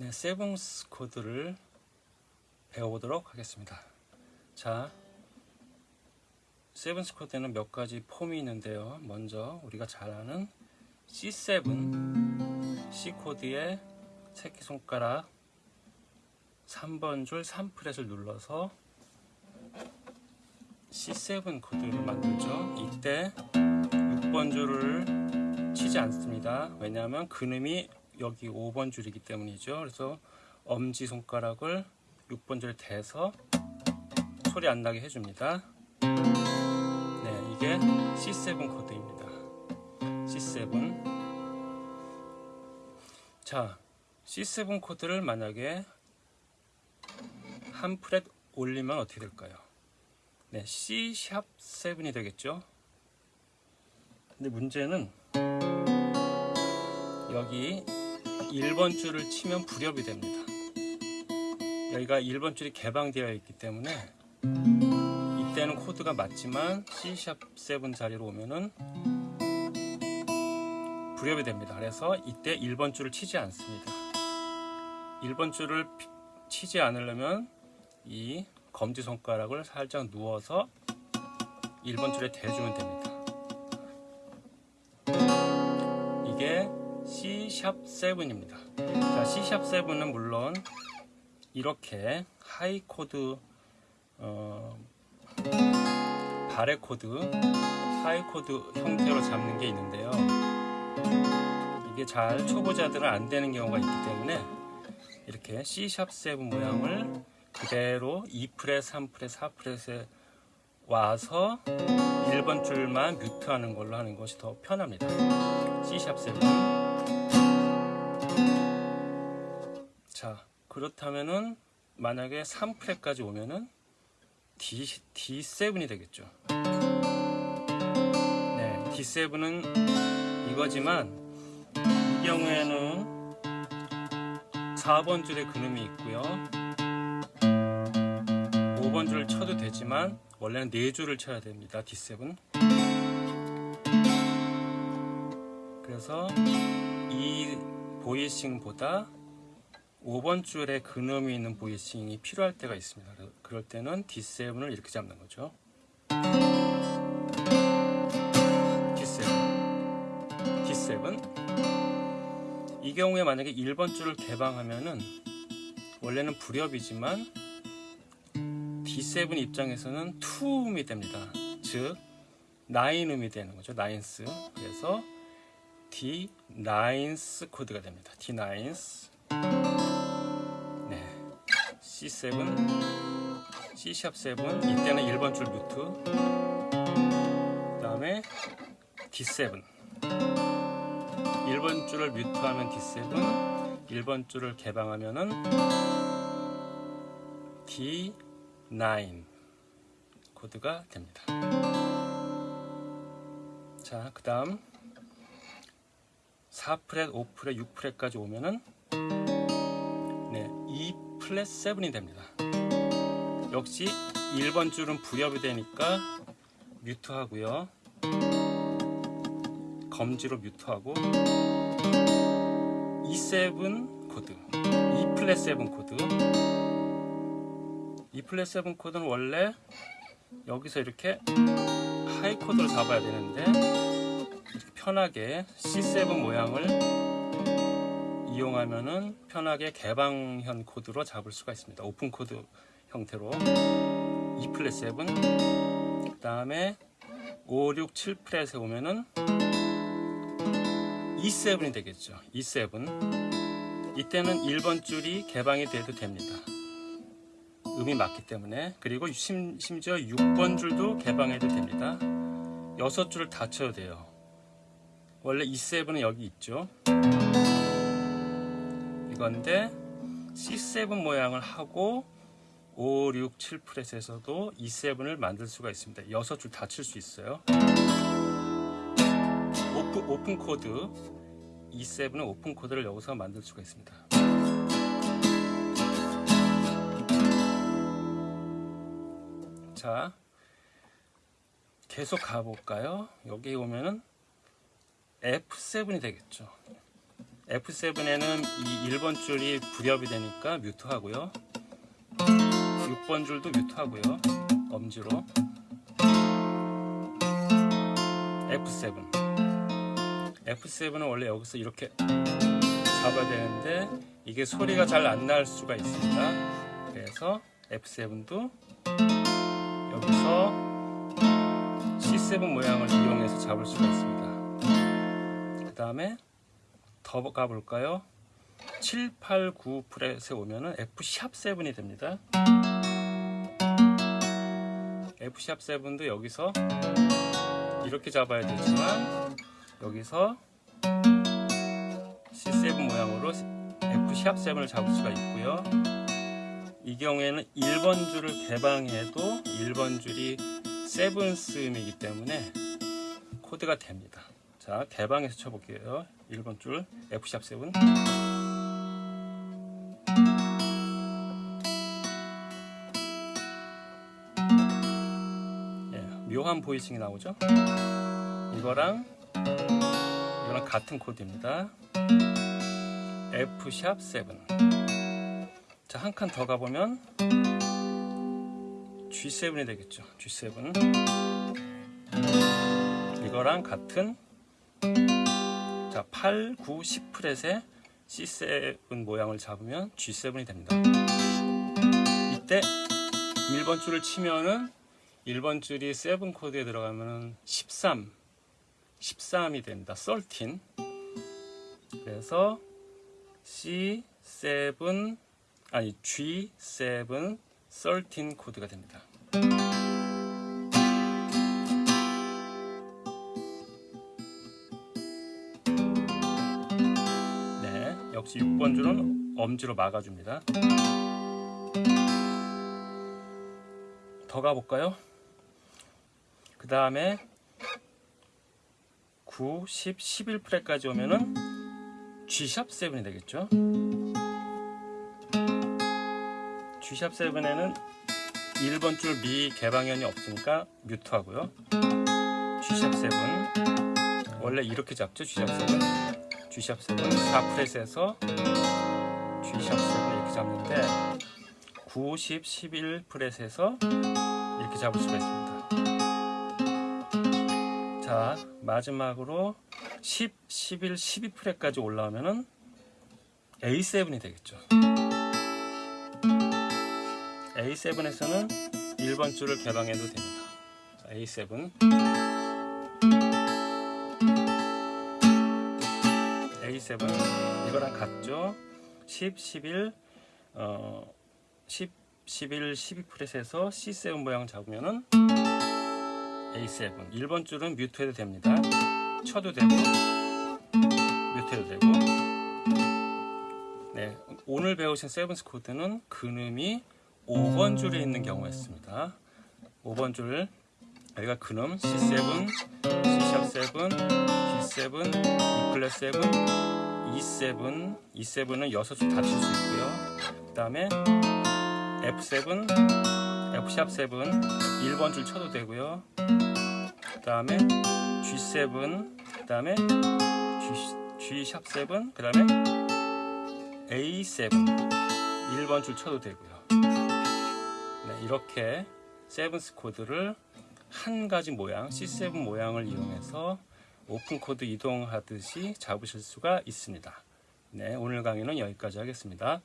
네, seventh 코드를 배워보도록 하겠습니다. 자, seventh 코드에는 몇 가지 폼이 있는데요. 먼저 우리가 잘 아는 C7 C 코드의 새끼손가락 3번 줄 3 fret을 눌러서 C7 코드를 만들죠. 이때 6번 줄을 치지 않습니다. 왜냐하면 근음이 여기 5번 줄이기 때문이죠. 그래서 엄지손가락을 6번 줄에 대서 소리 안 나게 해줍니다. 네, 이게 C7 코드입니다. C7. 자, C7 코드를 만약에 한 프렛 올리면 어떻게 될까요? 네, C 샵 7이 되겠죠. 근데 문제는 여기 1번 줄을 치면 불협이 됩니다. 여기가 1번 줄이 개방되어 있기 때문에 이때는 코드가 맞지만 C7 자리로 오면은 불협이 됩니다. 그래서 이때 1번 줄을 치지 않습니다. 1번 줄을 치지 않으려면 이 검지손가락을 살짝 누워서 1번 줄에 대주면 됩니다. 이게 C7입니다. 자, C7은 물론 이렇게 high 코드, 어, barre 코드, high 코드 형태로 잡는 게 있는데요. 이게 잘 초보자들은 안 되는 경우가 있기 때문에 이렇게 C7 모양을 그대로 2프렛, 3프렛, 4프렛에 와서 1번 줄만 뮤트하는 걸로 하는 것이 더 편합니다. C7 자 그렇다면은 만약에 3프렛까지 오면은 D, D7이 되겠죠. 네, D7은 이거지만 이 경우에는 4번 줄에 근음이 있고요. 5번 줄을 쳐도 되지만 원래는 4줄을 쳐야 됩니다. D7 그래서 이 보이싱보다 5번 줄에 근음이 있는 보이싱이 필요할 때가 있습니다. 그럴 때는 D7을 이렇게 잡는 거죠. D7 D7 이 경우에 만약에 1번 줄을 개방하면은 원래는 불협이지만 D7 입장에서는 투음이 됩니다. 즉 나인음이 되는 거죠. 나인스. 그래서 D 나인스 코드가 됩니다. D 나인스. 네. C7 C 샵7 이때는 1번 줄 뮤트. 그 다음에 D7 1번 줄을 뮤트하면 D7 1번 줄을 개방하면 은 D9 코드가 됩니다. 자, 그 다음 4프렛, 5프렛, 6프렛까지 오면은 네, 2 플랫 7이 됩니다. 역시 1번 줄은 불협이 되니까 mute 하고요. 검지로 mute하고 E7 코드, E 플랫 7 코드. E 플랫 7 코드는 원래 여기서 이렇게 high 코드를 잡아야 되는데 편하게 C7 모양을 이용하면은 편하게 개방현 코드로 잡을 수가 있습니다. 오픈 코드 형태로 E 플랫 7, 그 다음에 5, 6, 7 프렛에 오면은 E7이 되겠죠. E7. 이때는 1번 줄이 개방이 돼도 됩니다. 음이 맞기 때문에. 그리고 심, 심지어 6번 줄도 개방해도 됩니다. 6줄을 다 쳐야 돼요. 원래 E7은 여기 있죠. 이건데 C7 모양을 하고 5, 6, 7 fret에서도 E7을 만들 수가 있습니다. 6줄 다 칠 수 있어요. 오픈, 오픈 코드 E7은 오픈 코드를 여기서 만들 수가 있습니다. 자, 계속 가볼까요? 여기 오면은 F7이 되겠죠. F7에는 이 1번 줄이 불협이 되니까 뮤트 하고요. 6번 줄도 뮤트 하고요. 엄지로 F7 F7은 원래 여기서 이렇게 잡아야 되는데 이게 소리가 잘 안 날 수가 있습니다. 그래서 F7도 여기서 C7 모양을 이용해서 잡을 수가 있습니다. 그 다음에 더 가볼까요? 7, 8, 9 프렛에 오면은 F 샵 7이 됩니다. F 샵 7도 여기서 이렇게 잡아야 되지만 여기서 C7 모양으로 F 샵 7을 잡을 수가 있고요. 이 경우에는 1번 줄을 개방해도 1번 줄이 세븐스음이기 때문에 코드가 됩니다. 자, 개방해서 쳐볼게요. 1번 줄 F 샵 7. 예, 묘한 보이싱이 나오죠? 이거랑 이거랑 같은 코드입니다. F 샵 7. 자, 한 칸 더 가보면 G7이 되겠죠. G7. 이거랑 같은 자, 8, 9, 10 프렛에 C7 모양을 잡으면 G7이 됩니다. 이때 1번 줄을 치면은 1번 줄이 7 코드에 들어가면은 13 13이 됩니다. 13 그래서 C7 아니 G7 13 코드가 됩니다. 네, 역시 6번 줄은 엄지로 막아줍니다. 더 가볼까요? 그 다음에 9, 10, 11 프렛까지 오면은 G샵 7이 되겠죠. G샵 7에는 1번 줄 미 개방현이 없으니까 뮤트하고요. G샵 7 원래 이렇게 잡죠. G샵 7 G샵 7 4프렛에서 G샵 7 이렇게 잡는데 9, 10, 11 프렛에서 이렇게 잡을 수가 있습니다. 자 마지막으로 10, 11, 12 프렛까지 올라오면은 A7이 되겠죠. A7에서는 1번 줄을 개방해도 됩니다. 자, A7 A7 이거랑 같죠. 10, 11 어, 10, 11, 12 프렛에서 C7 모양 잡으면은 A7 1번 줄은 뮤트해도 됩니다. 쳐도 되고 뮤트해도 되고 네, 오늘 배우신 세븐스 코드는 근음이 5번 줄에 있는 경우였습니다. 5번 줄 여기가 근음 C7, C샵 7, D7, E 플랫 7, E7, E7은 6줄 다칠수 있고요. 그 다음에 F7, F sharp 7, 1번 줄 쳐도 되고요. 그 다음에 G7, 그 다음에 G, G sharp 7, 그 다음에 A7, 1번 줄 쳐도 되고요. 네, 이렇게 seventh 코드를 한 가지 모양, C7 모양을 이용해서 오픈 코드 이동하듯이 잡으실 수가 있습니다. 네, 오늘 강의는 여기까지 하겠습니다.